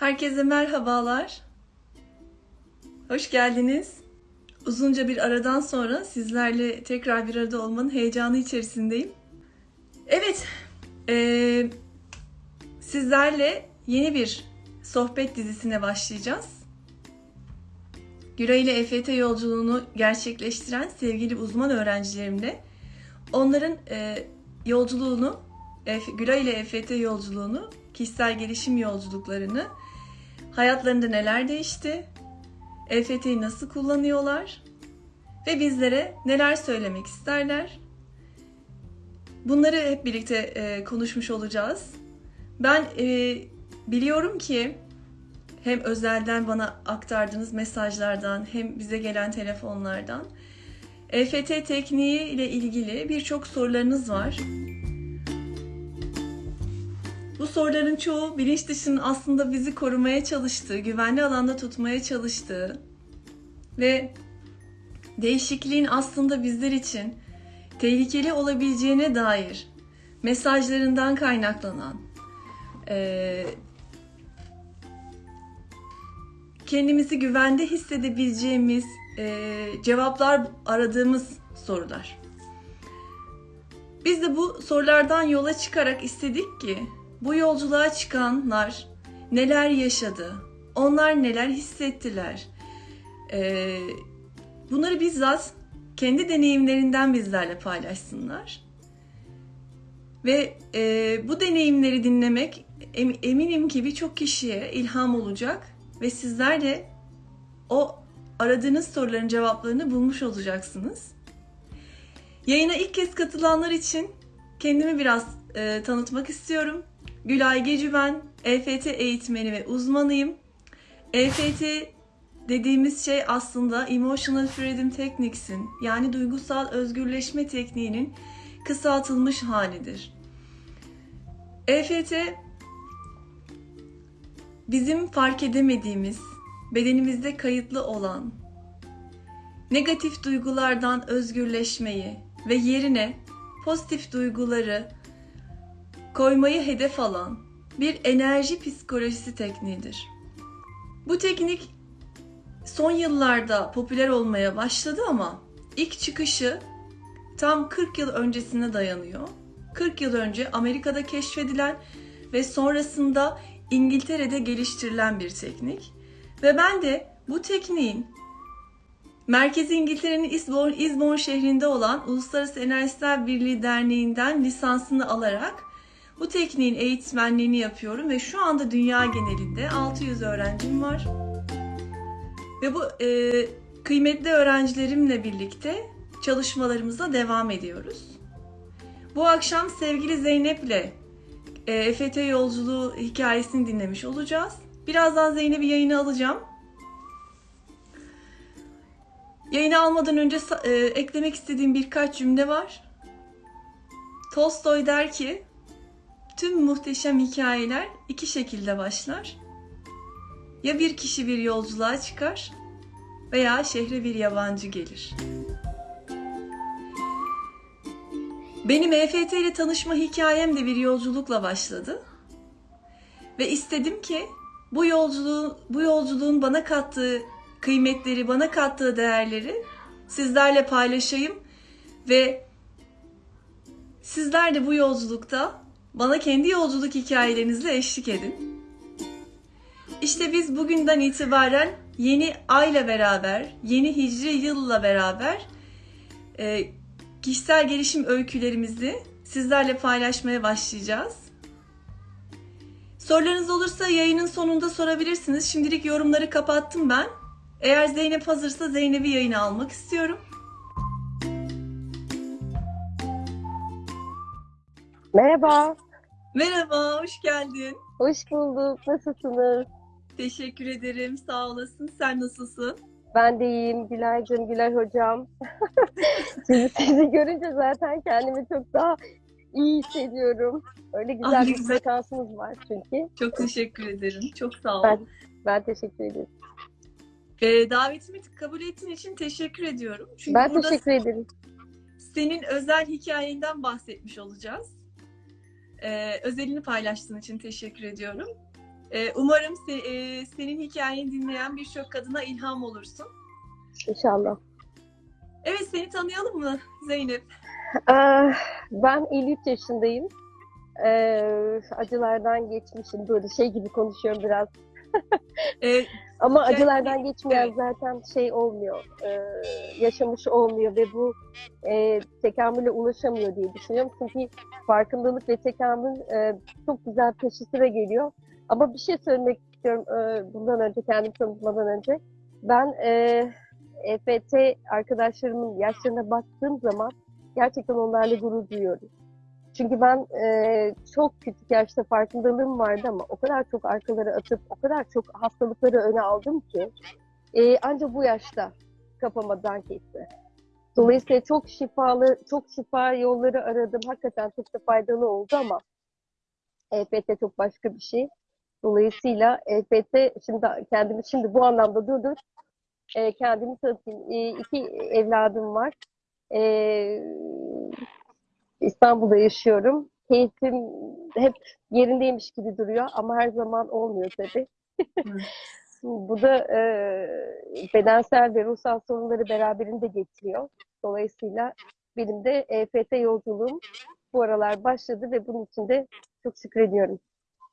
Herkese merhabalar. Hoş geldiniz. Uzunca bir aradan sonra sizlerle tekrar bir arada olmanın heyecanı içerisindeyim. Evet, eee, sizlerle yeni bir sohbet dizisine başlayacağız. Güray ile EFT yolculuğunu gerçekleştiren sevgili uzman öğrencilerimle onların eee, yolculuğunu, Efe- Güray ile EFT yolculuğunu, kişisel gelişim yolculuklarını, hayatlarında neler değişti, EFT'yi nasıl kullanıyorlar ve bizlere neler söylemek isterler. Bunları hep birlikte e, konuşmuş olacağız. Ben e, biliyorum ki hem özelden bana aktardığınız mesajlardan hem bize gelen telefonlardan EFT tekniği ile ilgili birçok sorularınız var. Bu soruların çoğu bilinç dışının aslında bizi korumaya çalıştığı, güvenli alanda tutmaya çalıştığı ve değişikliğin aslında bizler için tehlikeli olabileceğine dair mesajlarından kaynaklanan, eee, kendimizi güvende hissedebileceğimiz eee, cevaplar aradığımız sorular. Biz de bu sorulardan yola çıkarak istedik ki bu yolculuğa çıkanlar neler yaşadı, onlar neler hissettiler, Ee, bunları bizzat kendi deneyimlerinden bizlerle paylaşsınlar. Ve e, bu deneyimleri dinlemek em- eminim ki birçok kişiye ilham olacak ve sizler de o aradığınız soruların cevaplarını bulmuş olacaksınız. Yayına ilk kez katılanlar için kendimi biraz e, tanıtmak istiyorum. Gülay Gecü ben, EFT eğitmeni ve uzmanıyım. EFT dediğimiz şey aslında Emotional Freedom Techniques'in yani duygusal özgürleşme tekniğinin kısaltılmış halidir. EFT bizim fark edemediğimiz, bedenimizde kayıtlı olan negatif duygulardan özgürleşmeyi ve yerine pozitif duyguları koymayı hedef alan bir enerji psikolojisi tekniğidir. Bu teknik son yıllarda popüler olmaya başladı ama ilk çıkışı tam 40 yıl öncesine dayanıyor. 40 yıl önce Amerika'da keşfedilen ve sonrasında İngiltere'de geliştirilen bir teknik. Ve ben de bu tekniğin Merkezi İngiltere'nin Eastbourne, Eastbourne şehrinde olan Uluslararası Enerjisel Birliği Derneği'nden lisansını alarak bu tekniğin eğitmenliğini yapıyorum ve şu anda dünya genelinde 600 öğrencim var. Ve bu e, kıymetli öğrencilerimle birlikte çalışmalarımıza devam ediyoruz. Bu akşam sevgili Zeynep'le e, EFT yolculuğu hikayesini dinlemiş olacağız. Birazdan Zeynep'i yayına alacağım. Yayını almadan önce e, eklemek istediğim birkaç cümle var. Tolstoy der ki, tüm muhteşem hikayeler iki şekilde başlar. Ya bir kişi bir yolculuğa çıkar veya şehre bir yabancı gelir. Benim EFT ile tanışma hikayem de bir yolculukla başladı. Ve istedim ki bu yolculuğun bu yolculuğun bana kattığı kıymetleri, bana kattığı değerleri sizlerle paylaşayım ve sizler de bu yolculukta bana kendi yolculuk hikayelerinizle eşlik edin. İşte biz bugünden itibaren yeni ayla beraber, yeni hicri yılla beraber e, kişisel gelişim öykülerimizi sizlerle paylaşmaya başlayacağız. Sorularınız olursa yayının sonunda sorabilirsiniz. Şimdilik yorumları kapattım ben. Eğer Zeynep hazırsa Zeynep'i yayına almak istiyorum. Merhaba, Merhaba, hoş geldin. hoş bulduk. Nasılsınız? Teşekkür ederim, sağ olasın. Sen nasılsın? Ben de iyiyim. Gülaycığım, Gülay hocam. Sizi, sizi görünce zaten kendimi çok daha iyi hissediyorum. Öyle Ah, güzel ne bir güzel. frekansınız var çünkü. Çok teşekkür ederim. Çok sağ ol. Ben- Ben teşekkür ederim. Ee, davetimi kabul ettiğin için teşekkür ediyorum. Çünkü Ben teşekkür ederim. senin özel hikayenden bahsetmiş olacağız. Ee, özelini paylaştığın için teşekkür ediyorum. Ee, umarım se- e, senin hikayeni dinleyen birçok kadına ilham olursun. İnşallah. Evet seni tanıyalım mı Zeynep? Ee, ben 53 yaşındayım. Ee, acılardan geçmişim. Böyle şey gibi konuşuyorum biraz. Ee, Ama acılardan geçmeyen zaten şey olmuyor. Ee, yaşamış olmuyor ve bu e, tekamüle ulaşamıyor diye düşünüyorum. Çünkü farkındalık ve tekamül e, çok güzel peşi sıra geliyor. Ama bir şey söylemek istiyorum e, bundan önce, kendimi tanıtmadan önce. Ben e, EFT arkadaşlarımın yaşlarına baktığım zaman gerçekten onlarla gurur duyuyorum. Çünkü ben e, çok küçük yaşta farkındalığım vardı ama o kadar çok arkalara atıp o kadar çok hastalıkları öne aldım ki e, ancak bu yaşta kafama dank etti. Dolayısıyla çok şifalı, çok şifa yolları aradım. Hakikaten çok da faydalı oldu ama EFT çok başka bir şey. Dolayısıyla EFT şimdi kendimi şimdi bu anlamda durdur. E, kendimi tanıtayım. E, iki evladım var. E, İstanbul'da yaşıyorum. Keyfim hep yerindeymiş gibi duruyor ama her zaman olmuyor tabii. Bu da e, bedensel ve ruhsal sorunları beraberinde getiriyor. Dolayısıyla benim de EFT yolculuğum bu aralar başladı ve bunun için de çok şükrediyorum.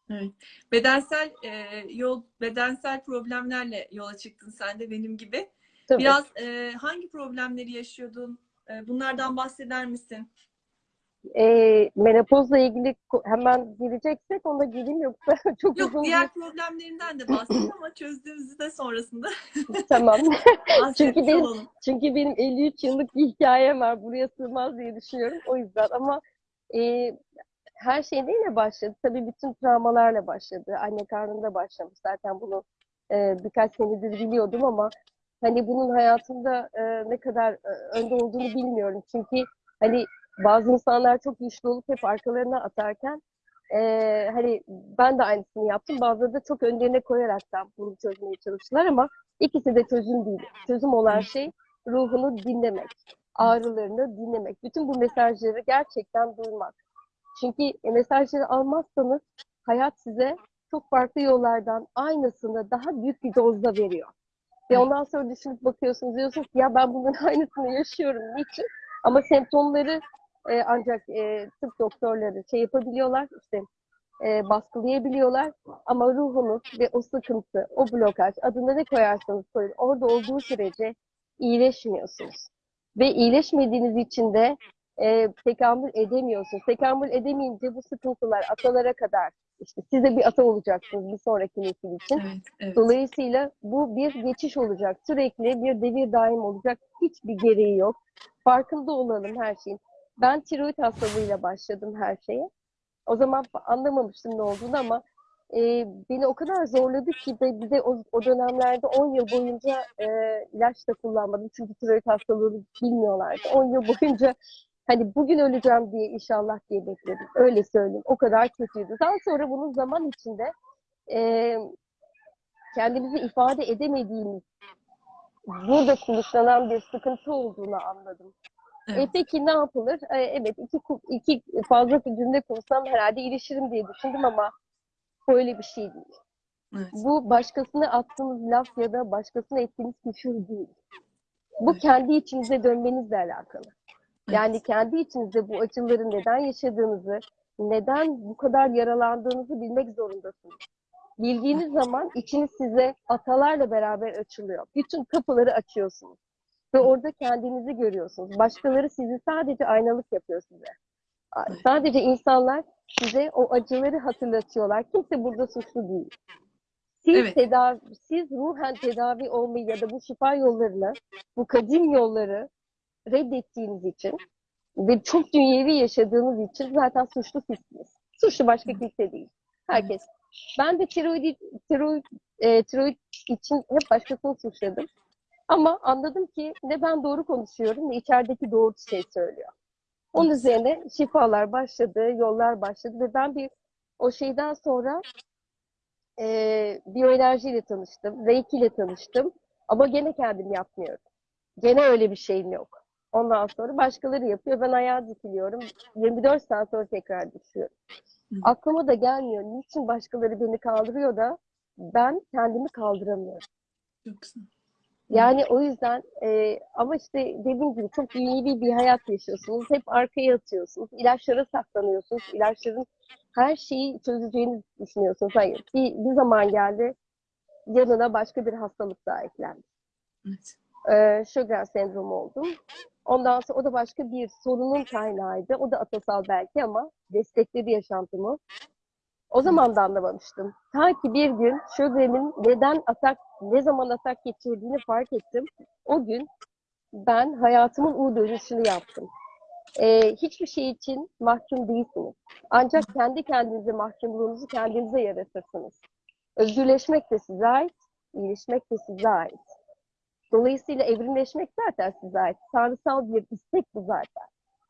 Evet. Bedensel e, yol bedensel problemlerle yola çıktın sen de benim gibi. Tabii. Biraz e, hangi problemleri yaşıyordun? E, bunlardan bahseder misin? E, menopozla ilgili hemen gireceksek ona gireyim yoksa çok Yok uzun diğer problemlerinden de bahset ama çözdüğümüzü de sonrasında bir tamam. Çünkü benim- olalım. Çünkü benim 53 yıllık bir hikayem var. Buraya sığmaz diye düşünüyorum. O yüzden ama e, her şey neyle başladı? Tabii bütün travmalarla başladı. Anne karnında başlamış. Zaten bunu e, birkaç senedir biliyordum ama hani bunun hayatımda e, ne kadar e, önde olduğunu bilmiyorum. Çünkü hani bazı insanlar çok güçlü olup hep arkalarına atarken e, hani ben de aynısını yaptım. Bazıları da çok önlerine koyaraktan bunu çözmeye çalıştılar ama ikisi de çözüm değil. Çözüm olan şey ruhunu dinlemek, ağrılarını dinlemek. Bütün bu mesajları gerçekten duymak. Çünkü e, mesajları almazsanız hayat size çok farklı yollardan aynısını daha büyük bir dozda veriyor. Ve ondan sonra düşünüp bakıyorsunuz diyorsunuz ki ya ben bunun aynısını yaşıyorum. Niçin? Ama semptomları e, ancak e, tıp doktorları şey yapabiliyorlar işte e, baskılayabiliyorlar. Ama ruhunuz ve o sıkıntı, o blokaj adına ne koyarsanız koyun orada olduğu sürece iyileşmiyorsunuz. Ve iyileşmediğiniz için de e, tekamül edemiyorsunuz. Tekamül edemeyince bu sıkıntılar atalara kadar işte siz de bir ata olacaksınız bir sonraki nesil için. Evet, evet. Dolayısıyla bu bir geçiş olacak. Sürekli bir devir daim olacak. Hiçbir gereği yok. Farkında olalım her şeyin. Ben tiroid hastalığıyla başladım her şeye. O zaman anlamamıştım ne olduğunu ama e, beni o kadar zorladı ki ve bir de o, o dönemlerde 10 yıl boyunca e, ilaç da kullanmadım. Çünkü tiroid hastalığını bilmiyorlardı. 10 yıl boyunca hani bugün öleceğim diye inşallah diye bekledim. Öyle söyleyeyim. O kadar kötüydü. Daha sonra bunun zaman içinde e, kendimizi ifade edemediğimiz burada kuluçlanan bir sıkıntı olduğunu anladım. E Evet. peki ne yapılır? E, evet iki, iki fazla cümle kursam herhalde ilişirim diye düşündüm ama böyle bir şey değil. Evet. Bu başkasına attığınız laf ya da başkasına ettiğiniz küfür değil. Bu Evet. kendi içinize dönmenizle alakalı. Yani kendi içinizde bu acıları neden yaşadığınızı, neden bu kadar yaralandığınızı bilmek zorundasınız. Bildiğiniz zaman içiniz size atalarla beraber açılıyor. Bütün kapıları açıyorsunuz. Ve orada kendinizi görüyorsunuz. Başkaları sizi sadece aynalık yapıyor size. Sadece insanlar size o acıları hatırlatıyorlar. Kimse burada suçlu değil. Siz Evet. tedavi, siz ruhen tedavi olmayı ya da bu şifa yollarını, bu kadim yolları reddettiğiniz için ve çok dünyevi yaşadığınız için zaten suçlu sizsiniz. Suçlu başka kimse değil. Herkes. Ben de tiroid, tiroid, e, tiroid için hep başkasını suçladım. Ama anladım ki ne ben doğru konuşuyorum ne içerideki doğru şey söylüyor. Onun üzerine şifalar başladı, yollar başladı ve ben bir o şeyden sonra e, biyoenerjiyle tanıştım, reiki ile tanıştım. Ama gene kendim yapmıyorum. Gene öyle bir şeyim yok. Ondan sonra başkaları yapıyor. Ben ayağa dikiliyorum. 24 saat sonra tekrar düşüyorum. Aklıma da gelmiyor. Niçin başkaları beni kaldırıyor da ben kendimi kaldıramıyorum. Çok güzel. Yani o yüzden e, ama işte dediğim gibi çok dünyevi bir hayat yaşıyorsunuz. Hep arkaya atıyorsunuz. İlaçlara saklanıyorsunuz. İlaçların her şeyi çözeceğini düşünüyorsunuz. Hayır. Bir, bir zaman geldi yanına başka bir hastalık daha eklendi. Evet. Ee, Sjögren sendromu oldum. Ondan sonra o da başka bir sorunun kaynağıydı. O da atasal belki ama destekledi yaşantımı. O zaman da anlamamıştım. Ta ki bir gün Sjögren'in neden atak, ne zaman atak geçirdiğini fark ettim. O gün ben hayatımın U dönüşünü yaptım. Ee, hiçbir şey için mahkum değilsiniz. Ancak kendi kendinize mahkumluğunuzu kendinize yaratırsınız. Özgürleşmek de size ait, iyileşmek de size ait. Dolayısıyla evrimleşmek zaten size ait. Tanrısal bir istek bu zaten.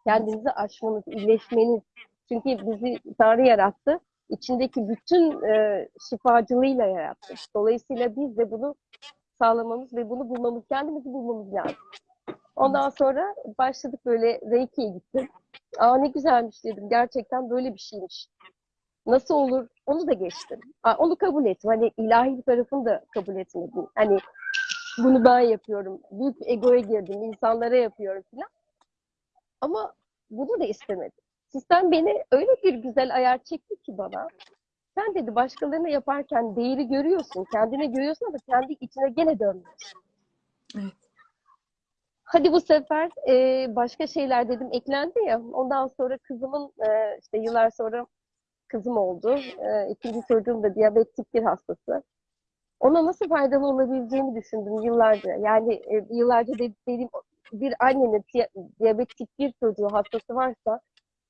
Kendinizi aşmanız, iyileşmeniz. Çünkü bizi Tanrı yarattı. İçindeki bütün e, şifacılığıyla yarattı. Dolayısıyla biz de bunu sağlamamız ve bunu bulmamız, kendimizi bulmamız lazım. Ondan sonra başladık böyle Reiki'ye gittim. Aa ne güzelmiş dedim. Gerçekten böyle bir şeymiş. Nasıl olur? Onu da geçtim. Aa, onu kabul ettim. Hani ilahi bir tarafını da kabul etmedim. Hani bunu ben yapıyorum. Büyük egoya girdim. insanlara yapıyorum falan. Ama bunu da istemedim. Sistem beni öyle bir güzel ayar çekti ki bana. Sen dedi başkalarına yaparken değeri görüyorsun. Kendine görüyorsun ama kendi içine gene dönmüyorsun. Evet. Hadi bu sefer e, başka şeyler dedim eklendi ya. Ondan sonra kızımın e, işte yıllar sonra kızım oldu. E, ikinci çocuğum da diyabetik bir hastası. Ona nasıl faydalı olabileceğini düşündüm yıllarca. Yani e, yıllarca de- dediğim bir annenin di- diyabetik bir çocuğu hastası varsa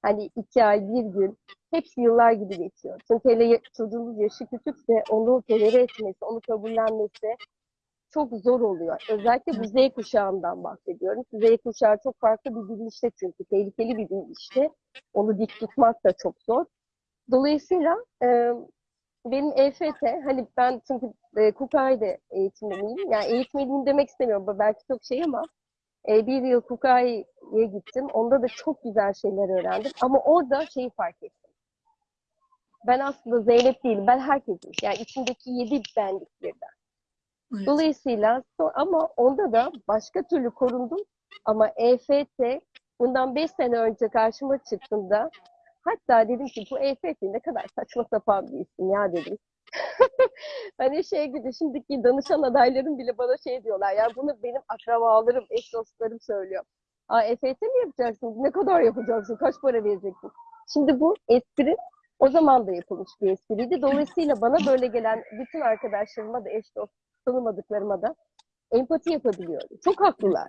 hani iki ay, bir gün hepsi yıllar gibi geçiyor. Çünkü hele çocuğunuz yaşı küçükse onu tolere etmesi, onu kabullenmesi çok zor oluyor. Özellikle bu Z kuşağından bahsediyorum. Z kuşağı çok farklı bir bilinçte çünkü. Tehlikeli bir bilinçte. Onu dik tutmak da çok zor. Dolayısıyla e, benim EFT, hani ben çünkü e, Kukai'de eğitimliyim. Yani eğitmeliyim demek istemiyorum. Belki çok şey ama e, bir yıl Kukai'ye gittim. Onda da çok güzel şeyler öğrendim. Ama orada şeyi fark ettim. Ben aslında Zeynep değilim. Ben herkesim. Yani içindeki yedi benlik birden. Evet. Dolayısıyla ama onda da başka türlü korundum. Ama EFT bundan 5 sene önce karşıma çıktığında hatta dedim ki bu EFT ne kadar saçma sapan bir isim ya dedim. hani şey gibi şimdiki danışan adaylarım bile bana şey diyorlar ya bunu benim akrabalarım, eş dostlarım söylüyor. Aa EFT mi yapacaksın? Ne kadar yapacaksın? Kaç para vereceksin? Şimdi bu espri o zaman da yapılmış bir espriydi. Dolayısıyla bana böyle gelen bütün arkadaşlarıma da eş dost tanımadıklarıma da empati yapabiliyorum. Çok haklılar.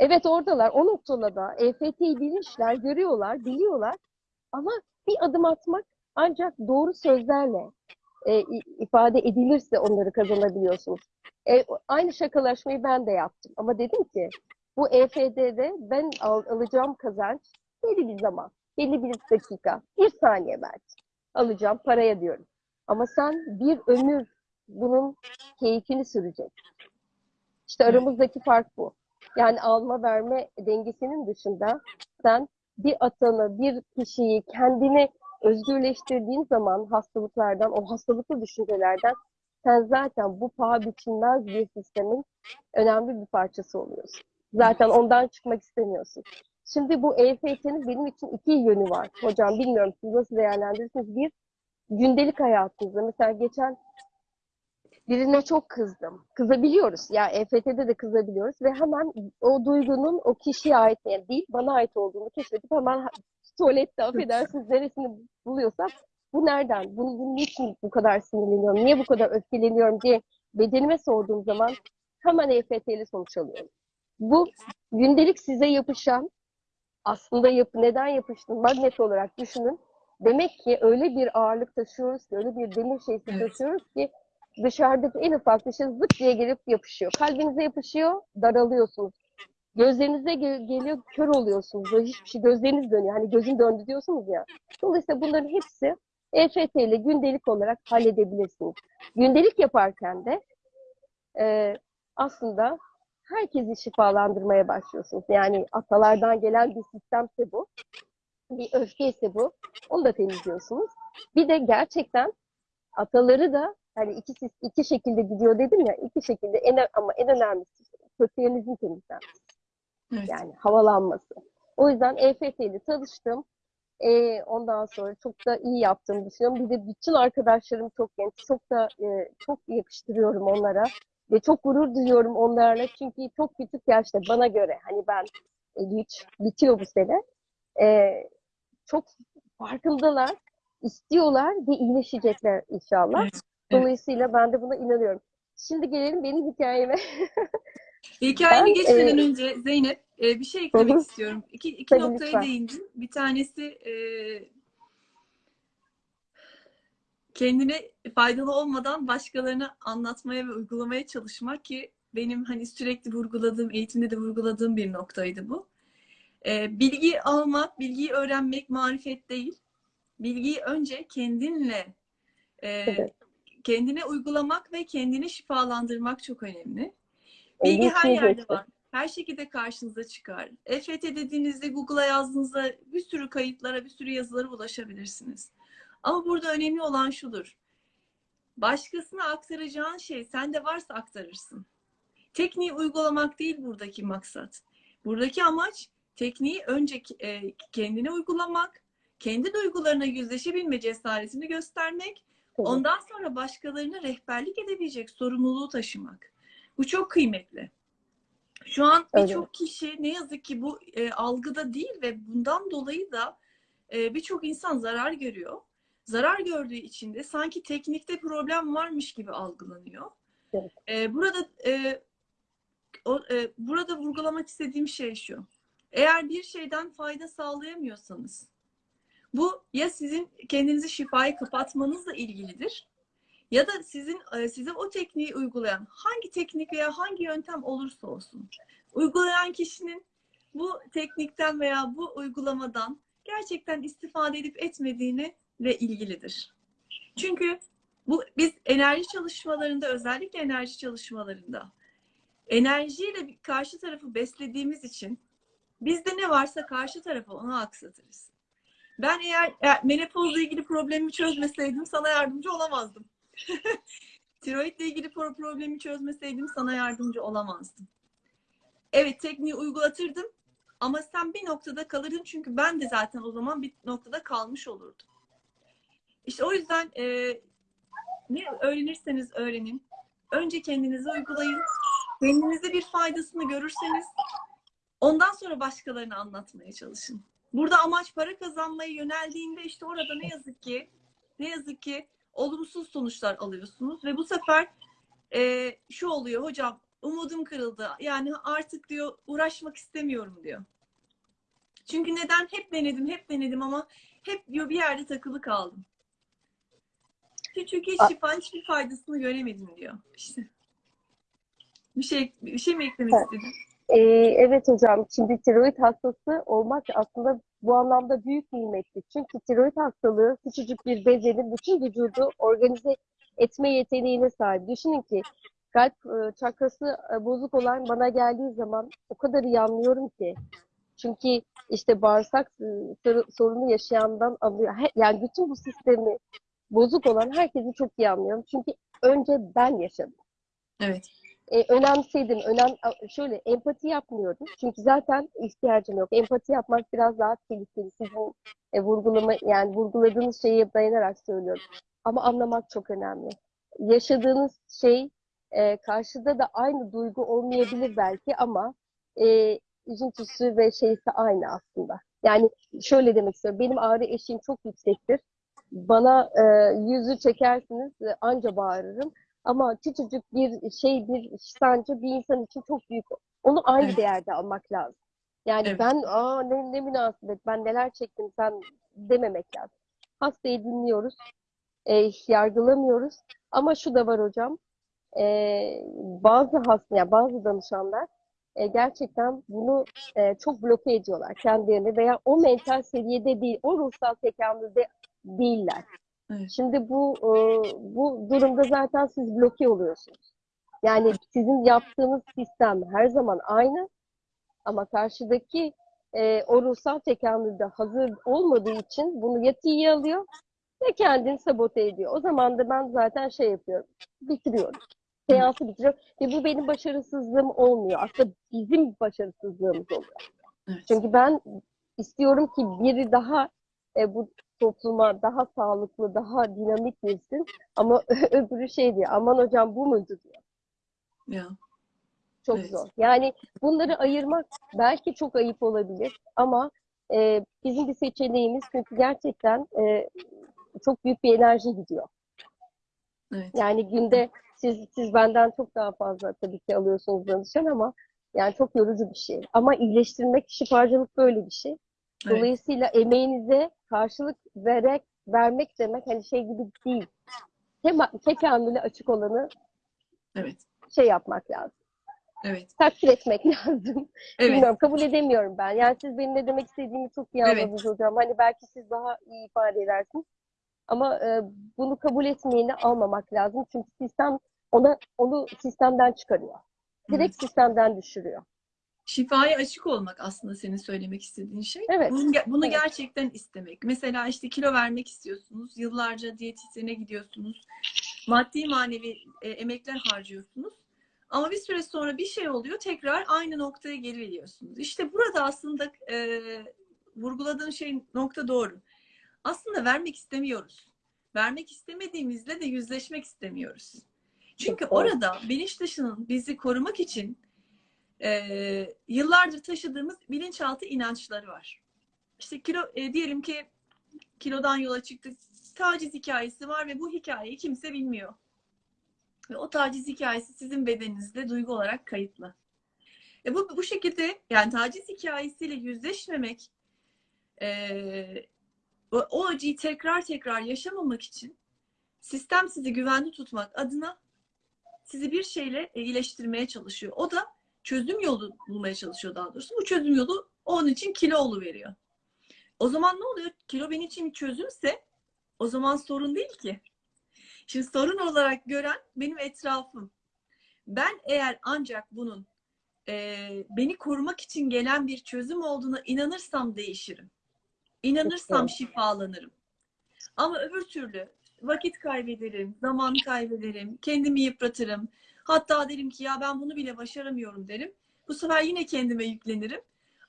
Evet oradalar, o noktada EFT'yi bilmişler, görüyorlar, biliyorlar. Ama bir adım atmak ancak doğru sözlerle e, ifade edilirse onları kazanabiliyorsunuz. E, aynı şakalaşmayı ben de yaptım. Ama dedim ki bu EFT'de ben al- alacağım kazanç belli bir zaman, belli bir dakika, bir saniye belki alacağım paraya diyorum. Ama sen bir ömür bunun keyfini sürecek. İşte aramızdaki fark bu. Yani alma verme dengesinin dışında sen bir atanı, bir kişiyi kendine özgürleştirdiğin zaman hastalıklardan, o hastalıklı düşüncelerden sen zaten bu paha biçilmez bir sistemin önemli bir parçası oluyorsun. Zaten ondan çıkmak istemiyorsun. Şimdi bu EFT'nin benim için iki yönü var. Hocam bilmiyorum siz nasıl değerlendirirsiniz. Bir, gündelik hayatınızda. Mesela geçen birine çok kızdım. Kızabiliyoruz. Ya EFT'de de kızabiliyoruz ve hemen o duygunun o kişiye ait yani değil bana ait olduğunu keşfedip hemen tuvalette affedersiniz neresini buluyorsam bu nereden? Bunu, bunu niçin bu kadar sinirleniyorum? Niye bu kadar öfkeleniyorum diye bedenime sorduğum zaman hemen EFT ile sonuç alıyorum. Bu gündelik size yapışan aslında yapı neden yapıştın magnet olarak düşünün. Demek ki öyle bir ağırlık taşıyoruz ki, öyle bir demir şeysi Evet. taşıyoruz ki dışarıdaki en ufak bir şey zıp diye gelip yapışıyor. Kalbinize yapışıyor, daralıyorsunuz. Gözlerinize ge- geliyor, kör oluyorsunuz. Böyle hiçbir şey, gözleriniz dönüyor. Hani gözün döndü diyorsunuz ya. Dolayısıyla bunların hepsi EFT ile gündelik olarak halledebilirsiniz. Gündelik yaparken de e, aslında herkesi şifalandırmaya başlıyorsunuz. Yani atalardan gelen bir sistemse bu. bir öfkeyse bu. Onu da temizliyorsunuz. Bir de gerçekten ataları da hani iki, iki şekilde gidiyor dedim ya iki şekilde en, ama en önemlisi kötülerinizin temizlenmesi. Evet. Yani havalanması. O yüzden EFT ile tanıştım. Ee, ondan sonra çok da iyi yaptığımı düşünüyorum. Bir de bütün arkadaşlarım çok genç. Çok da e, çok yakıştırıyorum onlara. Ve çok gurur duyuyorum onlarla. Çünkü çok küçük yaşta bana göre hani ben 53 bitiyor bu sene. Ee, çok farkındalar, istiyorlar ve iyileşecekler inşallah. Evet. Dolayısıyla ben de buna inanıyorum. Şimdi gelelim benim hikayeme. Hikayeni Ben, geçmeden e, önce Zeynep e, bir şey eklemek Hı istiyorum. İki, iki Tabii, noktaya lütfen. değindin. Bir tanesi e, kendine faydalı olmadan başkalarına anlatmaya ve uygulamaya çalışmak ki benim hani sürekli vurguladığım, eğitimde de vurguladığım bir noktaydı bu. E, bilgi almak, bilgiyi öğrenmek marifet değil. Bilgiyi önce kendinle e, Evet. kendine uygulamak ve kendini şifalandırmak çok önemli. Bilgi her yerde var. Her şekilde karşınıza çıkar. EFT dediğinizde Google'a yazdığınızda bir sürü kayıtlara, bir sürü yazılara ulaşabilirsiniz. Ama burada önemli olan şudur. Başkasına aktaracağın şey sende varsa aktarırsın. Tekniği uygulamak değil buradaki maksat. Buradaki amaç tekniği önce e, kendine uygulamak, kendi duygularına yüzleşebilme cesaretini göstermek, ondan sonra başkalarına rehberlik edebilecek sorumluluğu taşımak. Bu çok kıymetli. Şu an birçok kişi ne yazık ki bu e, algıda değil ve bundan dolayı da e, birçok insan zarar görüyor. Zarar gördüğü için de sanki teknikte problem varmış gibi algılanıyor. Evet. E, burada e, o, e, burada vurgulamak istediğim şey şu. Eğer bir şeyden fayda sağlayamıyorsanız bu ya sizin kendinizi şifayı kapatmanızla ilgilidir ya da sizin e, size o tekniği uygulayan hangi teknik veya hangi yöntem olursa olsun uygulayan kişinin bu teknikten veya bu uygulamadan gerçekten istifade edip etmediğini ve ilgilidir. Çünkü bu biz enerji çalışmalarında özellikle enerji çalışmalarında enerjiyle karşı tarafı beslediğimiz için bizde ne varsa karşı tarafa onu aksatırız. Ben eğer, eğer menopozla ilgili problemimi çözmeseydim sana yardımcı olamazdım. Tiroidle ilgili pro- problemi çözmeseydim sana yardımcı olamazdım. Evet tekniği uygulatırdım ama sen bir noktada kalırdın çünkü ben de zaten o zaman bir noktada kalmış olurdum. İşte o yüzden e, ne öğrenirseniz öğrenin. Önce kendinize uygulayın. Kendinize bir faydasını görürseniz ondan sonra başkalarına anlatmaya çalışın. Burada amaç para kazanmaya yöneldiğinde işte orada ne yazık ki ne yazık ki olumsuz sonuçlar alıyorsunuz ve bu sefer e, şu oluyor hocam umudum kırıldı. Yani artık diyor uğraşmak istemiyorum diyor. Çünkü neden? Hep denedim, hep denedim ama hep diyor bir yerde takılı kaldım. Çünkü hiç şifa, hiçbir faydasını göremedim diyor. İşte. Bir şey bir şey mi eklemek Evet. istedin? Ee, evet hocam, şimdi tiroid hastası olmak aslında bu anlamda büyük nimetli. Çünkü tiroid hastalığı küçücük bir bezenin bütün vücudu organize etme yeteneğine sahip. Düşünün ki kalp e, çakrası e, bozuk olan bana geldiği zaman o kadar iyi anlıyorum ki. Çünkü işte bağırsak e, sor- sorunu yaşayandan alıyor. He- Yani bütün bu sistemi bozuk olan herkesi çok iyi anlıyorum. Çünkü önce ben yaşadım Evet. E, önemsedim. Önem, şöyle empati yapmıyorum. Çünkü zaten ihtiyacım yok. Empati yapmak biraz daha tehlikeli. Sizin e, vurgulama yani vurguladığınız şeye dayanarak söylüyorum. Ama anlamak çok önemli. Yaşadığınız şey e, karşıda da aynı duygu olmayabilir belki ama e, üzüntüsü ve şeysi aynı aslında. Yani şöyle demek istiyorum. Benim ağrı eşiğim çok yüksektir. Bana e, yüzü çekersiniz e, anca bağırırım. Ama küçücük bir şey, bir sancı bir insan için çok büyük. Onu aynı Evet. değerde almak lazım. Yani Evet. ben aa ne, ne münasebet, ben neler çektim sen dememek lazım. Hastayı dinliyoruz, e, yargılamıyoruz. Ama şu da var hocam, e, bazı hasta, yani bazı danışanlar e, gerçekten bunu e, çok bloke ediyorlar kendilerini veya o mental seviyede değil, o ruhsal tekamülde değiller. Evet. Şimdi bu e, bu durumda zaten siz bloke oluyorsunuz. Yani sizin yaptığınız sistem her zaman aynı ama karşıdaki e, o ruhsal tekamülde hazır olmadığı için bunu ya tiye alıyor ya kendini sabote ediyor. O zaman da ben zaten şey yapıyorum, bitiriyorum. Seansı bitiriyorum ve bu benim başarısızlığım olmuyor. Aslında bizim başarısızlığımız oluyor. Evet. Çünkü ben istiyorum ki biri daha e, bu topluma daha sağlıklı, daha dinamik girsin. Ama öbürü şey diyor, aman hocam bu muydu diyor. Ya. Çok Evet. zor. Yani bunları ayırmak belki çok ayıp olabilir ama e, bizim bir seçeneğimiz çünkü gerçekten e, çok büyük bir enerji gidiyor. Evet. Yani günde siz siz benden çok daha fazla tabii ki alıyorsunuz danışan ama yani çok yorucu bir şey. Ama iyileştirmek, şifacılık böyle bir şey. Evet. Dolayısıyla emeğinize karşılık vererek vermek demek hani şey gibi değil. Tema, tekamüle açık olanı Evet. şey yapmak lazım. Evet. Takdir etmek lazım. Evet. Bilmiyorum, kabul edemiyorum ben. Yani siz benim ne demek istediğimi çok iyi Evet. anladınız hocam. Hani belki siz daha iyi ifade edersiniz. Ama e, bunu kabul etmeyeni almamak lazım. Çünkü sistem ona onu sistemden çıkarıyor. Direkt sistemden düşürüyor. Şifaya açık olmak aslında senin söylemek istediğin şey. Evet. Bunu, bunu Evet. gerçekten istemek. Mesela işte kilo vermek istiyorsunuz. Yıllarca diyetisyene gidiyorsunuz. Maddi manevi e, emekler harcıyorsunuz. Ama bir süre sonra bir şey oluyor. Tekrar aynı noktaya geri geliyorsunuz. İşte burada aslında e, vurguladığın şey nokta doğru. Aslında vermek istemiyoruz. Vermek istemediğimizle de yüzleşmek istemiyoruz. Çünkü orada bilinç dışının bizi korumak için e, yıllardır taşıdığımız bilinçaltı inançları var. İşte kilo e, diyelim ki kilodan yola çıktık. Taciz hikayesi var ve bu hikayeyi kimse bilmiyor. Ve o taciz hikayesi sizin bedeninizde duygu olarak kayıtlı. E bu, bu şekilde yani taciz hikayesiyle yüzleşmemek e, o acıyı tekrar tekrar yaşamamak için sistem sizi güvenli tutmak adına sizi bir şeyle iyileştirmeye çalışıyor. O da çözüm yolu bulmaya çalışıyor daha doğrusu. Bu çözüm yolu onun için kilo veriyor. O zaman ne oluyor? Kilo benim için çözümse o zaman sorun değil ki. Şimdi sorun olarak gören benim etrafım. Ben eğer ancak bunun e, beni korumak için gelen bir çözüm olduğuna inanırsam değişirim. İnanırsam şifalanırım. Ama öbür türlü vakit kaybederim, zaman kaybederim, kendimi yıpratırım. Hatta derim ki ya ben bunu bile başaramıyorum derim. Bu sefer yine kendime yüklenirim.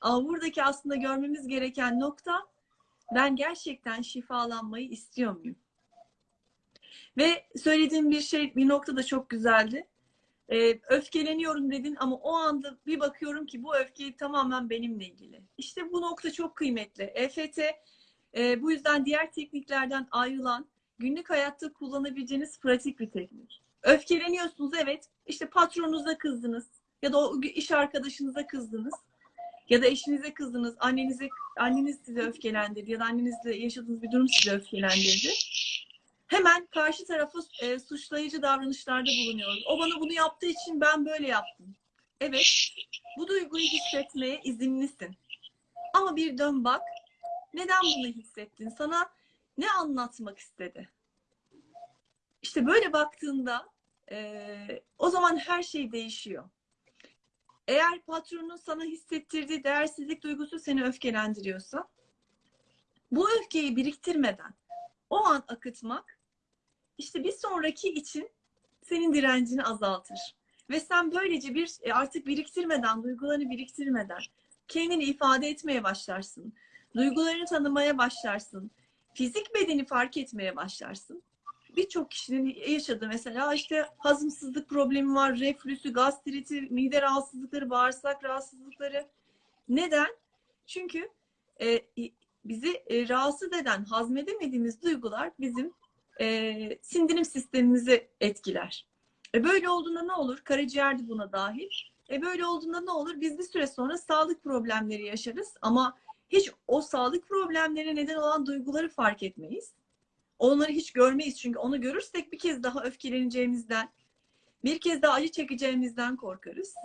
Ama buradaki aslında görmemiz gereken nokta ben gerçekten şifalanmayı istiyor muyum? Ve söylediğim bir şey bir nokta da çok güzeldi. Ee, öfkeleniyorum dedin ama o anda bir bakıyorum ki bu öfke tamamen benimle ilgili. İşte bu nokta çok kıymetli. EFT e, bu yüzden diğer tekniklerden ayrılan günlük hayatta kullanabileceğiniz pratik bir teknik. Öfkeleniyorsunuz evet. İşte patronunuza kızdınız ya da o iş arkadaşınıza kızdınız ya da eşinize kızdınız, annenize anneniz sizi öfkelendirdi ya da annenizle yaşadığınız bir durum sizi öfkelendirdi. Hemen karşı tarafa e, suçlayıcı davranışlarda bulunuyoruz. O bana bunu yaptığı için ben böyle yaptım. Evet, bu duyguyu hissetmeye izinlisin. Ama bir dön bak, neden bunu hissettin? Sana ne anlatmak istedi? İşte böyle baktığında e, o zaman her şey değişiyor. Eğer patronun sana hissettirdiği değersizlik duygusu seni öfkelendiriyorsa bu öfkeyi biriktirmeden o an akıtmak işte bir sonraki için senin direncini azaltır. Ve sen böylece bir e, artık biriktirmeden, duygularını biriktirmeden kendini ifade etmeye başlarsın. Duygularını tanımaya başlarsın. Fizik bedeni fark etmeye başlarsın. Birçok kişinin yaşadığı mesela işte hazımsızlık problemi var, reflüsü, gastriti, mide rahatsızlıkları, bağırsak rahatsızlıkları. Neden? Çünkü e, bizi e, rahatsız eden, hazmedemediğimiz duygular bizim e, sindirim sistemimizi etkiler. E, böyle olduğunda ne olur? Karaciğer de buna dahil. E, böyle olduğunda ne olur? Biz bir süre sonra sağlık problemleri yaşarız ama hiç o sağlık problemlerine neden olan duyguları fark etmeyiz. Onları hiç görmeyiz çünkü onu görürsek bir kez daha öfkeleneceğimizden, bir kez daha acı çekeceğimizden korkarız.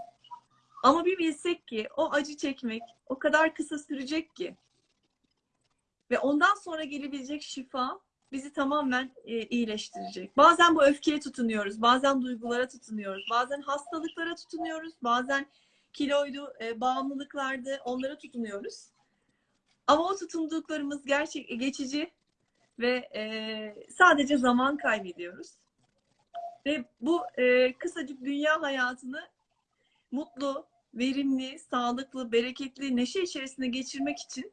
Ama bir bilsek ki o acı çekmek o kadar kısa sürecek ki ve ondan sonra gelebilecek şifa bizi tamamen e, iyileştirecek. Bazen bu öfkeye tutunuyoruz, bazen duygulara tutunuyoruz, bazen hastalıklara tutunuyoruz, bazen kiloydu, e, bağımlılıklardı. Onlara tutunuyoruz. Ama o tutunduklarımız gerçek geçici ve e, sadece zaman kaybediyoruz. Ve bu e, kısacık dünya hayatını mutlu, verimli, sağlıklı, bereketli, neşe içerisinde geçirmek için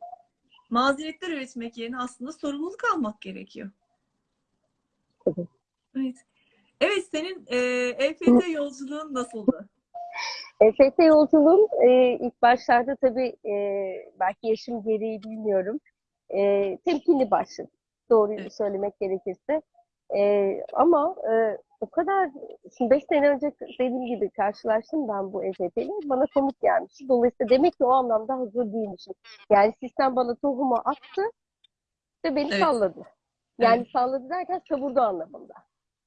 mazeretler üretmek yerine aslında sorumluluk almak gerekiyor. Tabii. Evet. Evet, senin e, EFT yolculuğun nasıldı? EFT yolculuğum e, ilk başlarda tabii e, belki yaşım gereği bilmiyorum. E, temkinli başladı. Doğruyu Evet. söylemek gerekirse. E, ama e, o kadar, şimdi 5 sene önce dediğim gibi karşılaştım ben bu EFT ile. Bana komik gelmişti. Dolayısıyla demek ki o anlamda hazır değilmişim. Yani sistem bana tohumu attı ve beni Evet. salladı. Yani Evet. salladı derken savurdu anlamında.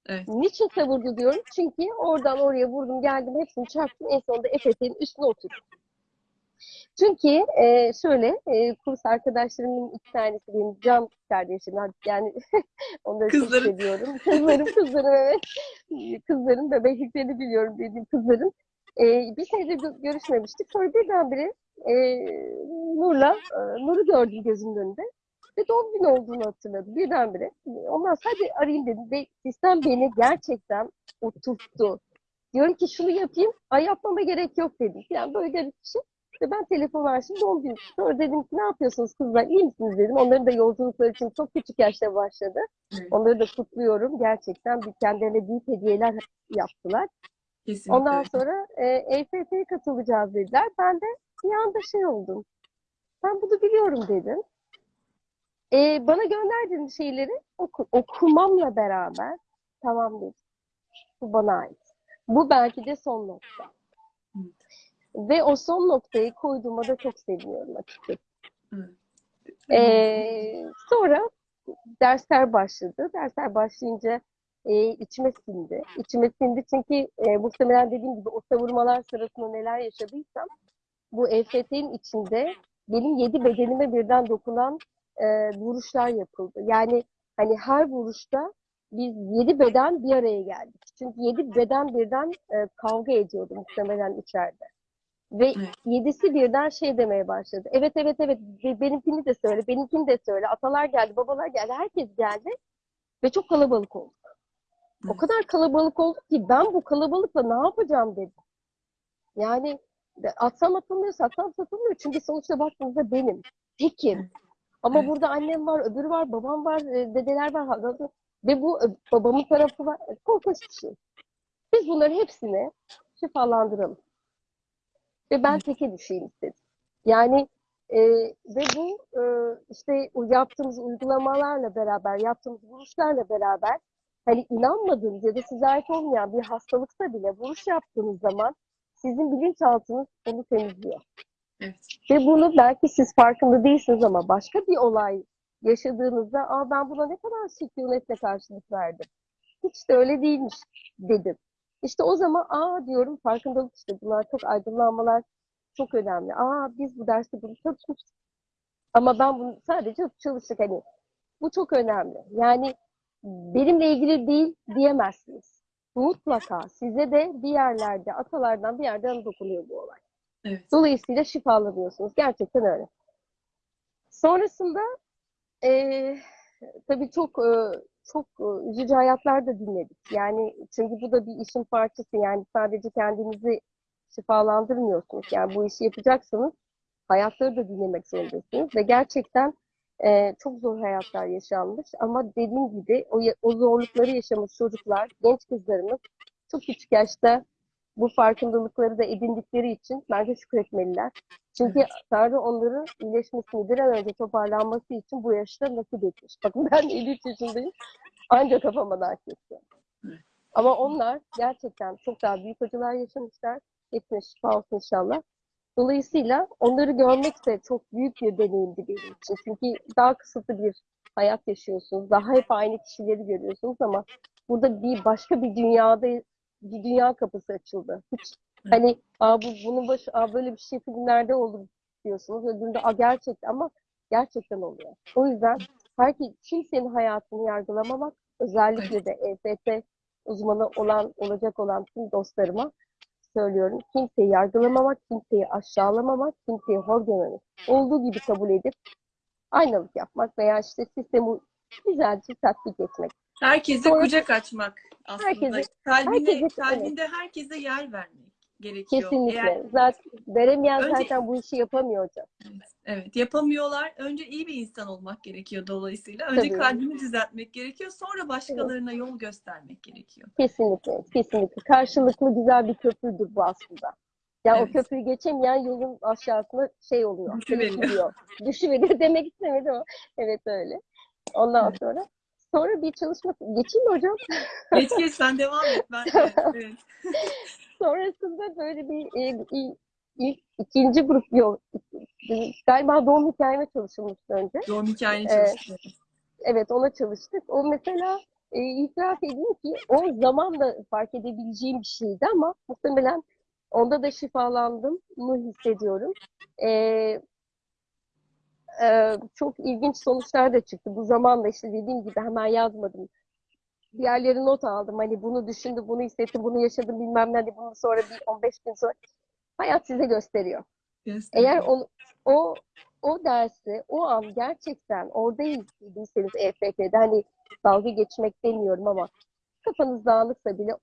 Evet. Niçin savurdu diyorum? Çünkü oradan oraya vurdum geldim hepsini çarptım en sonunda EFT'nin üstüne oturdum. Çünkü e, şöyle e, kurs arkadaşlarımın iki tanesi benim can kardeşim yani onları Kızların. çok seviyorum. Kızlarım kızlarım evet. Kızların bebekliklerini biliyorum dediğim kızların. E, bir senedir gö- görüşmemiştik. Sonra birdenbire e, Nur'la e, Nur'u gördüm gözümün önünde. Ve doğum günü olduğunu hatırladım birdenbire. Ondan hadi arayayım dedim. Ve sistem beni gerçekten oturttu. Diyorum ki şunu yapayım. Ay yapmama gerek yok dedim. Yani böyle bir şey. İşte ben telefon açtım doğum günü. Sonra dedim ki ne yapıyorsunuz kızlar iyi misiniz dedim. Onların da yolculukları için çok küçük yaşta başladı. Onları da kutluyorum. Gerçekten bir kendilerine büyük hediyeler yaptılar. Kesinlikle. Ondan sonra e, EFT'ye katılacağız dediler. Ben de bir anda şey oldum. Ben bunu biliyorum dedim. E, bana gönderdiğiniz şeyleri oku, okumamla beraber tamam dedim. Bu bana ait. Bu belki de son nokta. Ve o son noktayı koyduğuma da çok seviniyorum açıkçası. Ee, sonra dersler başladı. Dersler başlayınca e, içime sindi. İçime sindi çünkü e, muhtemelen dediğim gibi o savurmalar sırasında neler yaşadıysam bu EFT'nin içinde benim yedi bedenime birden dokunan e, vuruşlar yapıldı. Yani hani her vuruşta biz yedi beden bir araya geldik. Çünkü yedi beden birden e, kavga ediyordu muhtemelen içeride. Ve Evet. yedisi birden şey demeye başladı. Evet evet evet be- benimkini de söyle, benimkini de söyle. Atalar geldi, babalar geldi, herkes geldi. Ve çok kalabalık olduk. O Evet. kadar kalabalık olduk ki ben bu kalabalıkla ne yapacağım dedim. Yani atsam atılmıyor, satsam satılmıyor. Çünkü sonuçta baktığınızda benim. Tekim. Ama Evet. burada annem var, öbürü var, babam var, e, dedeler var. Ve bu e, babamın tarafı var. Korkunç bir şey. Biz bunların hepsini şifalandıralım. Ve ben teke düşeyim istedim. Yani e, ve bu e, işte o yaptığımız uygulamalarla beraber, yaptığımız vuruşlarla beraber hani inanmadığınız ya da size ait olmayan bir hastalıksa bile vuruş yaptığınız zaman sizin bilinçaltınız onu temizliyor. Evet. Ve bunu belki siz farkında değilsiniz ama başka bir olay yaşadığınızda Aa, ben buna ne kadar sükunetle karşılık verdim. Hiç de öyle değilmiş dedim. İşte o zaman aa diyorum farkındalık işte bunlar çok aydınlanmalar çok önemli. Aa biz bu derste bunu çalışmıştık. Ama ben bunu sadece çalıştık hani. Bu çok önemli. Yani benimle ilgili değil diyemezsiniz. Mutlaka size de bir yerlerde, atalardan bir yerden dokunuyor bu olay. Evet. Dolayısıyla şifalanıyorsunuz. Gerçekten öyle. Sonrasında eee tabii çok eee, çok eee, üzücü hayatlar da dinledik. Yani çünkü bu da bir işin parçası. Yani sadece kendinizi şifalandırmıyorsunuz. Yani bu işi yapacaksanız hayatları da dinlemek zorundasınız. Ve gerçekten eee, çok zor hayatlar yaşanmış. Ama dediğim gibi o, o zorlukları yaşamış çocuklar, genç kızlarımız çok küçük yaşta bu farkındalıkları da edindikleri için bence şükretmeliler. Çünkü Evet. Tanrı onların iyileşmesini bir an önce toparlanması için bu yaşta nasip etmiş. Bakın ben 53 yaşındayım. Ancak kafama etti. Evet. Ama onlar gerçekten çok daha büyük acılar yaşamışlar. Hepsine şifa olsun inşallah. Dolayısıyla onları görmek de çok büyük bir deneyimdi benim için. Çünkü daha kısıtlı bir hayat yaşıyorsunuz. Daha hep aynı kişileri görüyorsunuz ama burada bir başka bir dünyada bir dünya kapısı açıldı. Hiç hani Aa, bu, bunun başı, aa, böyle bir şey filmlerde olur diyorsunuz. Öbüründe aa, gerçekten ama gerçekten oluyor. O yüzden herkes, kimsenin hayatını yargılamamak, özellikle de EFT uzmanı olan, olacak olan tüm dostlarıma söylüyorum. Kimseyi yargılamamak, kimseyi aşağılamamak, kimseyi hor görmemek. Olduğu gibi kabul edip aynalık yapmak veya işte sistemi güzelce tatbik etmek. Herkese Sonra- kucak açmak aslında. Herkese- kalbine, herkese- kalbinde herkese yer vermek gerekiyor. Kesinlikle. Eğer- Zaten veremeyen Önce- zaten bu işi yapamıyor hocam. Evet, yapamıyorlar. Önce iyi bir insan olmak gerekiyor dolayısıyla. Önce Tabii. kalbini düzeltmek gerekiyor. Sonra başkalarına yol göstermek gerekiyor. Kesinlikle, kesinlikle. Karşılıklı güzel bir köprüdür bu aslında. Ya Evet. o köprüyü geçemeyen yolun aşağısına şey oluyor. Düşüveriyor. Düşüveriyor demek istemedim ama evet öyle. Ondan Evet. sonra sonra bir çalışma geçeyim mi hocam? Geç geç sen devam et. Ben, evet, evet. Sonrasında böyle bir e, ilk ikinci grup yok. Galiba doğum hikayeme çalışılmıştı önce. Doğum hikayeni Evet. çalıştı. Evet ona çalıştık. O mesela e, itiraf edeyim ki o zamanla fark edebileceğim bir şeydi ama muhtemelen onda da şifalandım mı hissediyorum. E, e, çok ilginç sonuçlar da çıktı. Bu zamanla işte dediğim gibi hemen yazmadım. Diğerleri not aldım. Hani bunu düşündüm, bunu hissettim, bunu yaşadım bilmem ne. Hadi bunu sonra bir 15 gün sonra. Hayat size gösteriyor. Gösteriyor. Eğer o, o o dersi o an gerçekten orada izlediyseniz EFT'de hani dalga geçmek demiyorum ama kafanız dağınıksa bile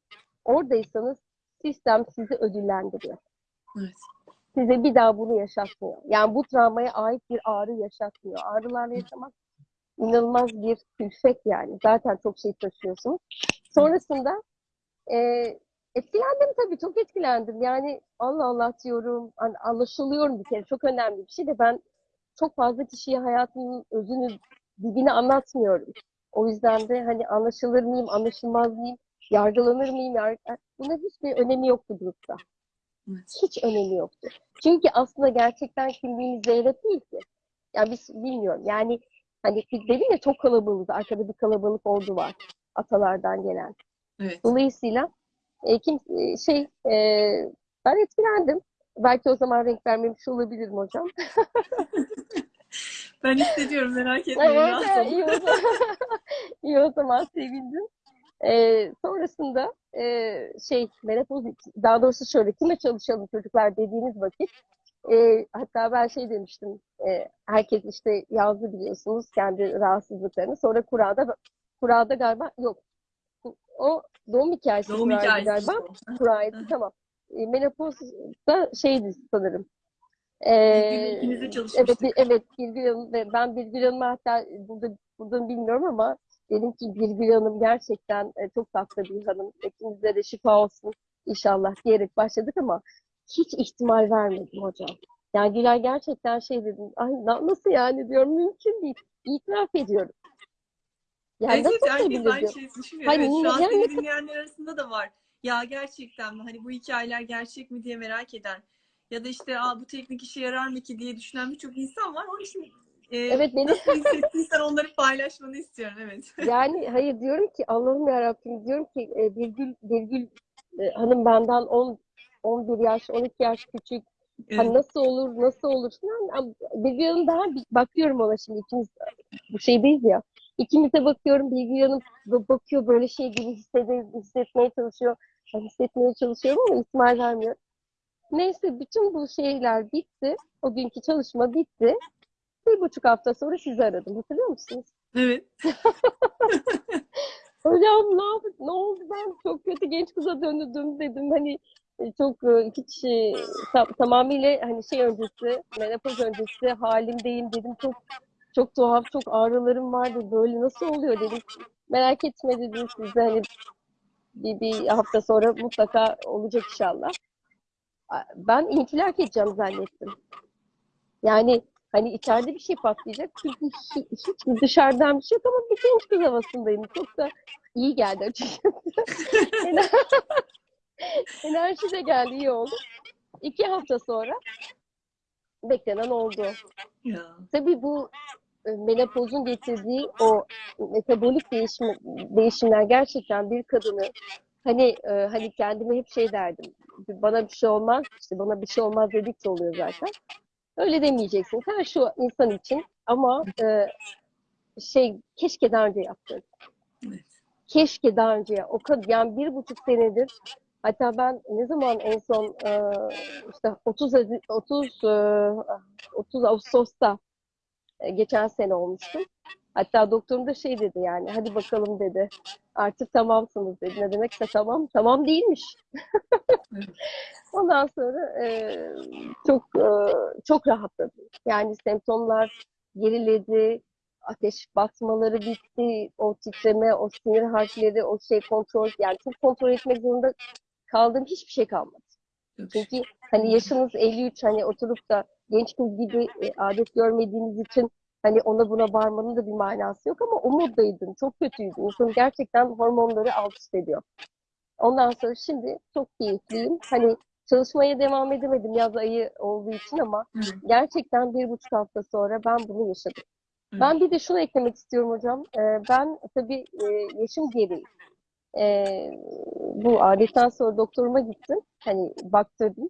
oradaysanız sistem sizi ödüllendiriyor. Evet. Size bir daha bunu yaşatmıyor. Yani bu travmaya ait bir ağrı yaşatmıyor. Ağrılarla yaşamak inanılmaz bir külfet yani. Zaten çok şey taşıyorsunuz. Sonrasında e, etkilendim tabii çok etkilendim. Yani Allah Allah diyorum. Hani anlaşılıyorum bir kere. Çok önemli bir şey de ben çok fazla kişiye hayatımın özünü dibini anlatmıyorum. O yüzden de hani anlaşılır mıyım, anlaşılmaz mıyım, yargılanır mıyım, yar... buna hiçbir önemi yoktu grupta. Evet. Hiç önemi yoktu. Çünkü aslında gerçekten kimliğimiz Zeynep değil ki. Yani biz bilmiyorum. Yani hani dedim ya çok kalabalığız. Arkada bir kalabalık ordu var. Atalardan gelen. Evet. Dolayısıyla e, kim e, şey e, ben etkilendim. Belki o zaman renk vermemiş olabilirim hocam. Ben hissediyorum merak etmeyin. Evet, iyi o zaman, iyi o zaman sevindim. Ee, sonrasında e, şey menopoz daha doğrusu şöyle kime çalışalım çocuklar? dediğiniz vakit e, hatta ben şey demiştim e, herkes işte yazdı biliyorsunuz kendi rahatsızlıklarını. Sonra kurada kurada galiba yok. O doğum hikayesi Doğum hikayesi. galiba. kuraydı tamam. E, menopozda şeydi sanırım. E, de çalışmıştık. Evet, evet Birgül Hanım ve ben Birgül Hanım'ı hatta burada burada bilmiyorum ama dedim ki Birgül Hanım gerçekten e, çok tatlı bir hanım. İkimize de şifa olsun inşallah diyerek başladık ama hiç ihtimal vermedim hocam. Yani Gülay gerçekten şey dedim. Ay na- nasıl yani diyorum mümkün değil. İtiraf ediyorum. Yani Evet, nasıl herkes aynı diyor. şeyi düşünüyor. Hani evet, şu an yani- dinleyenler arasında da var. Ya gerçekten mi? Hani bu hikayeler gerçek mi diye merak eden. Ya da işte Aa, bu teknik işe yarar mı ki diye düşünen birçok insan var. Onun için e, Evet beni nasıl hissettiysen onları paylaşmanı istiyorum. Evet. Yani hayır diyorum ki Allah'ım yarabbim diyorum ki e, Birgül, Birgül e, hanım benden 10 11 yaş 12 yaş küçük. Hani Evet. nasıl olur nasıl olur falan. Birgül hanım daha bakıyorum ona şimdi ikimiz bu şeydeyiz ya. İkimize bakıyorum Birgül hanım bakıyor böyle şey gibi hissede, hissetmeye çalışıyor. Ben hissetmeye çalışıyorum ama ihtimal vermiyor. Neyse bütün bu şeyler bitti. O günkü çalışma bitti. Bir buçuk hafta sonra sizi aradım. Hatırlıyor musunuz? Evet. Hocam ne yaptık? Ne oldu ben çok kötü genç kıza döndüm dedim. Hani e, çok hiç e, tam- tamamıyla hani şey öncesi, menopoz öncesi halimdeyim dedim. Çok çok tuhaf, çok ağrılarım vardı. Böyle nasıl oluyor dedim. Merak etme dedim size hani bir, bir hafta sonra mutlaka olacak inşallah. Ben infilak edeceğim zannettim. Yani hani içeride bir şey patlayacak. Çünkü hiç, hiç dışarıdan bir şey yok ama bir genç kız havasındayım. Çok da iyi geldi açıkçası. Ener- Enerji de geldi, iyi oldu. İki hafta sonra beklenen oldu. Ya. Tabii bu e, menopozun getirdiği o metabolik değişim, değişimler gerçekten bir kadını hani e, hani kendime hep şey derdim. Bana bir şey olmaz, işte bana bir şey olmaz dedikçe oluyor zaten. Öyle demeyeceksin. Her şu insan için ama e, şey keşke daha önce yaptın. Evet. Keşke daha önce ya- o kadar yani bir buçuk senedir Hatta ben ne zaman en son e, işte 30 Hazi- 30 e, 30 Ağustos'ta e, geçen sene olmuştum. Hatta doktorum da şey dedi yani hadi bakalım dedi. Artık tamamsınız dedi. Ne demekse tamam. Tamam değilmiş. Ondan sonra e, çok e, çok rahatladım. Yani semptomlar geriledi, ateş basmaları bitti, o titreme, o sinir harfleri, o şey kontrol yani çok kontrol etmek zorunda kaldığım hiçbir şey kalmadı. Çünkü hani yaşınız 53 hani oturup da genç kız gibi e, adet görmediğiniz için hani ona buna bağırmanın da bir manası yok ama o moddaydım. Çok kötüydüm. İnsanın gerçekten hormonları alt üst ediyor. Ondan sonra şimdi çok keyifliyim. Hani çalışmaya devam edemedim yaz ayı olduğu için ama gerçekten bir buçuk hafta sonra ben bunu yaşadım. Ben bir de şunu eklemek istiyorum hocam. Ee, ben tabii e, yaşım gereği e, bu adetten sonra doktoruma gittim. Hani baktırdım.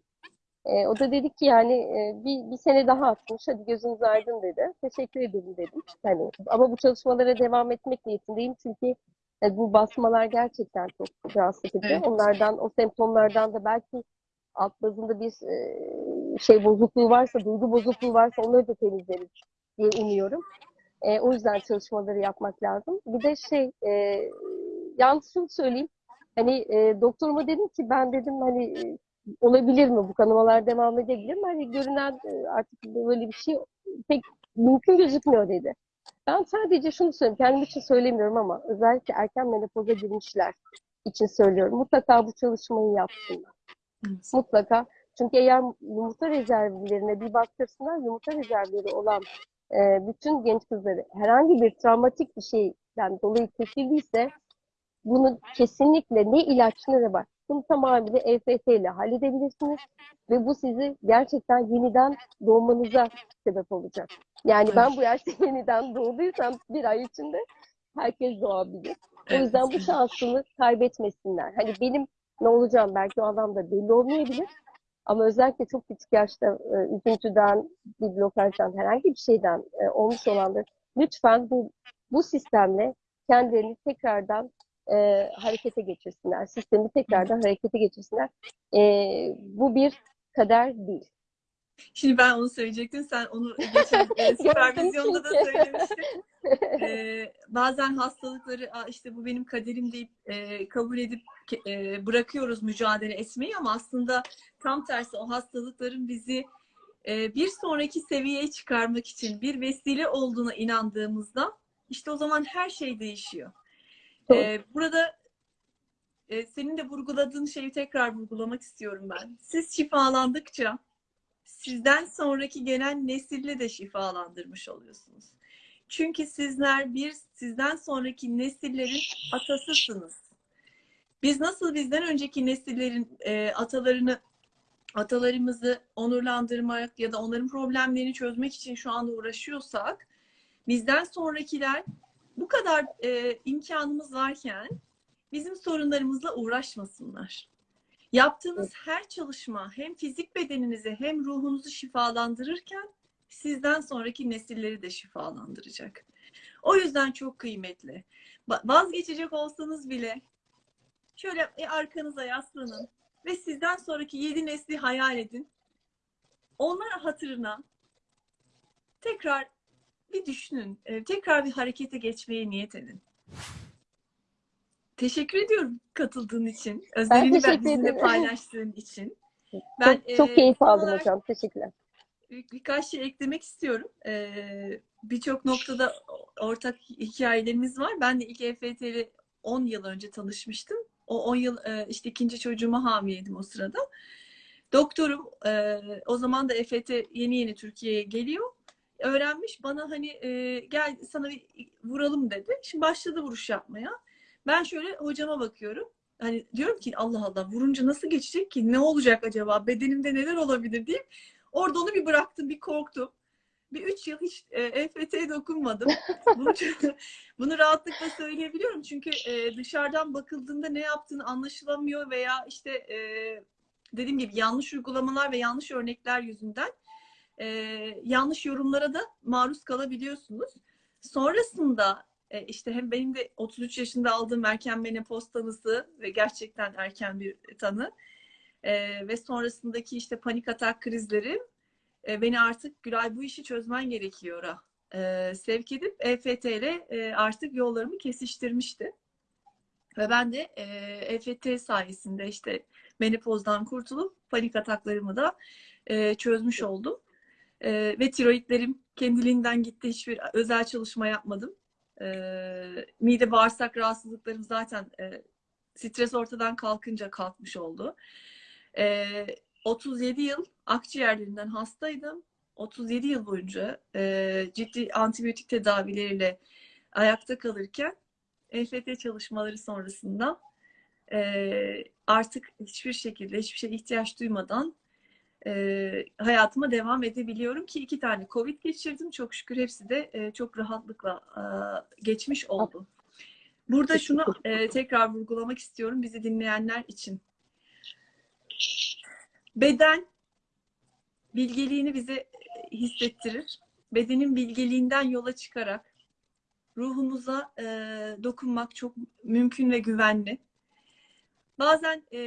E, o da dedi ki yani e, bir, bir sene daha atmış. Hadi gözünüz aydın dedi. Teşekkür ederim dedim. Hani ama bu çalışmalara devam etmek niyetindeyim çünkü e, bu basmalar gerçekten çok rahatsız edici. Evet. Onlardan, o semptomlardan da belki alt bazında bir e, şey bozukluğu varsa, duygu bozukluğu varsa onları da temizleriz diye umuyorum. E, o yüzden çalışmaları yapmak lazım. Bir de şey, e, yalnız şunu söyleyeyim. Hani e, doktoruma dedim ki ben dedim hani olabilir mi bu kanamalar devam edebilir mi? Hani görünen e, artık böyle bir şey pek mümkün gözükmüyor dedi. Ben sadece şunu söyleyeyim, kendim için söylemiyorum ama özellikle erken menopoza girmişler için söylüyorum. Mutlaka bu çalışmayı yapsınlar. Evet. Mutlaka. Çünkü eğer yumurta rezervlerine bir baktırsınlar, yumurta rezervleri olan e, bütün genç kızları herhangi bir travmatik bir şeyden dolayı kesildiyse bunu kesinlikle ne ilaç ne de var. Bunu tamamıyla EFT ile halledebilirsiniz ve bu sizi gerçekten yeniden doğmanıza sebep olacak. Yani ben bu yaşta yeniden doğduysam bir ay içinde herkes doğabilir. O yüzden bu şansını kaybetmesinler. Hani benim ne olacağım belki o anlamda belli olmayabilir. Ama özellikle çok küçük yaşta e, üzüntüden, bir blokajdan, herhangi bir şeyden e, olmuş olanlar lütfen bu bu sistemle kendilerini tekrardan e, harekete geçirsinler. Sistemi tekrardan harekete geçirsinler. E, bu bir kader değil. Şimdi ben onu söyleyecektim. Sen onu geçen e, süpervizyonda da söylemiştin. Ee, bazen hastalıkları "Aa, işte bu benim kaderim deyip e, kabul edip e, bırakıyoruz mücadele etmeyi ama aslında tam tersi o hastalıkların bizi e, bir sonraki seviyeye çıkarmak için bir vesile olduğuna inandığımızda işte o zaman her şey değişiyor. Ee, burada e, senin de vurguladığın şeyi tekrar vurgulamak istiyorum ben. Siz şifalandıkça sizden sonraki gelen nesille de şifalandırmış oluyorsunuz. Çünkü sizler bir sizden sonraki nesillerin atasısınız. Biz nasıl bizden önceki nesillerin e, atalarını atalarımızı onurlandırmak ya da onların problemlerini çözmek için şu anda uğraşıyorsak bizden sonrakiler bu kadar e, imkanımız varken bizim sorunlarımızla uğraşmasınlar. Yaptığınız her çalışma hem fizik bedeninizi hem ruhunuzu şifalandırırken sizden sonraki nesilleri de şifalandıracak. O yüzden çok kıymetli. Vazgeçecek olsanız bile şöyle arkanıza yaslanın ve sizden sonraki yedi nesli hayal edin. Onlar hatırına tekrar bir düşünün. e, Tekrar bir harekete geçmeye niyet edin. Teşekkür ediyorum katıldığın için. Özellikle ben bizimle ederim. paylaştığın için. Ben çok, çok e, keyif aldım olarak hocam. Teşekkürler. bir- birkaç şey eklemek istiyorum. Ee, Birçok noktada ortak hikayelerimiz var. Ben de ilk EFT ile 10 yıl önce tanışmıştım. O 10 yıl e, işte ikinci çocuğuma hamileydim o sırada. Doktorum e, o zaman da EFT yeni yeni Türkiye'ye geliyor. Öğrenmiş bana hani e, gel sana bir vuralım dedi. Şimdi başladı vuruş yapmaya. Ben şöyle hocama bakıyorum. Hani diyorum ki Allah Allah vurunca nasıl geçecek ki? Ne olacak acaba? Bedenimde neler olabilir diye. Orada onu bir bıraktım, bir korktum. Bir üç yıl hiç e, EFT'ye dokunmadım. Bunu, bunu rahatlıkla söyleyebiliyorum. Çünkü e, dışarıdan bakıldığında ne yaptığını anlaşılamıyor veya işte e, dediğim gibi yanlış uygulamalar ve yanlış örnekler yüzünden e, yanlış yorumlara da maruz kalabiliyorsunuz. Sonrasında E, işte hem benim de 33 yaşında aldığım erken menopoz tanısı ve gerçekten erken bir tanı e, ve sonrasındaki işte panik atak krizleri e, beni artık Gülay bu işi çözmen gerekiyor'a e, sevk edip EFT ile e, artık yollarımı kesiştirmişti. Ve ben de e, EFT sayesinde işte menopozdan kurtulup panik ataklarımı da e, çözmüş oldum. E, ve tiroidlerim kendiliğinden gitti. Hiçbir özel çalışma yapmadım. E, mide bağırsak rahatsızlıklarım zaten e, stres ortadan kalkınca kalkmış oldu. E, 37 yıl akciğerlerinden hastaydım. 37 yıl boyunca e, ciddi antibiyotik tedavileriyle ayakta kalırken EFT çalışmaları sonrasında e, artık hiçbir şekilde hiçbir şey ihtiyaç duymadan e, hayatıma devam edebiliyorum ki iki tane Covid geçirdim. Çok şükür hepsi de e, çok rahatlıkla e, geçmiş oldu. Burada şunu e, tekrar vurgulamak istiyorum bizi dinleyenler için. Beden bilgeliğini bize hissettirir. Bedenin bilgeliğinden yola çıkarak ruhumuza e, dokunmak çok mümkün ve güvenli. Bazen e,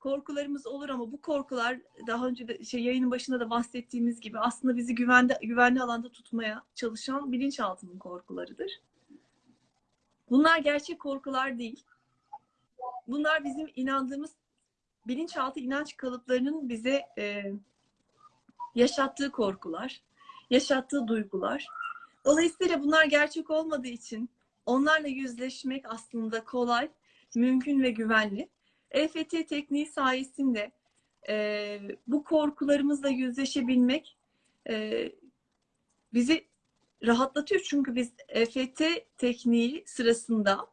korkularımız olur ama bu korkular daha önce de şey yayının başında da bahsettiğimiz gibi aslında bizi güvende güvenli alanda tutmaya çalışan bilinçaltının korkularıdır. Bunlar gerçek korkular değil. Bunlar bizim inandığımız bilinçaltı inanç kalıplarının bize e, yaşattığı korkular, yaşattığı duygular. Dolayısıyla bunlar gerçek olmadığı için onlarla yüzleşmek aslında kolay, mümkün ve güvenli. EFT tekniği sayesinde e, bu korkularımızla yüzleşebilmek e, bizi rahatlatıyor. Çünkü biz EFT tekniği sırasında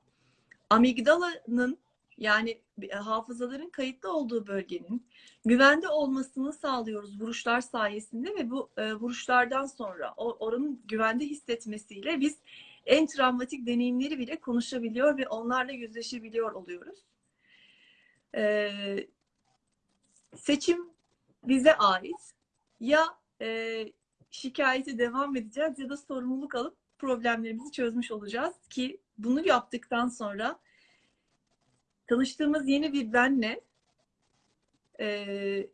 amigdalanın yani hafızaların kayıtlı olduğu bölgenin güvende olmasını sağlıyoruz vuruşlar sayesinde ve bu e, vuruşlardan sonra o, oranın güvende hissetmesiyle biz en travmatik deneyimleri bile konuşabiliyor ve onlarla yüzleşebiliyor oluyoruz. E, seçim bize ait. Ya e, şikayete devam edeceğiz ya da sorumluluk alıp problemlerimizi çözmüş olacağız ki bunu yaptıktan sonra tanıştığımız yeni bir benle e,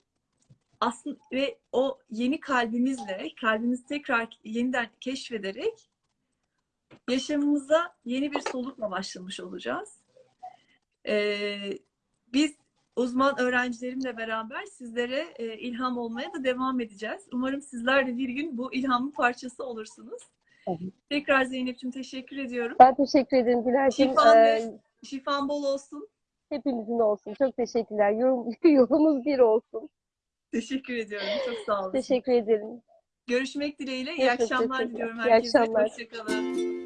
aslında ve o yeni kalbimizle kalbimizi tekrar yeniden keşfederek yaşamımıza yeni bir solukla başlamış olacağız. E, biz uzman öğrencilerimle beraber sizlere e, ilham olmaya da devam edeceğiz. Umarım sizler de bir gün bu ilhamın parçası olursunuz. Tabii. Tekrar Zeynep'ciğim teşekkür ediyorum. Ben teşekkür ederim Güler'cim. Şifan, Ee, şifan bol olsun. hepimizin olsun. Çok teşekkürler. Yorum, yolumuz bir olsun. Teşekkür ediyorum. Çok sağ olun. Teşekkür ederim. Görüşmek dileğiyle. İyi Görüşmek akşamlar diliyorum İyi herkese. akşamlar. Hoşçakalın.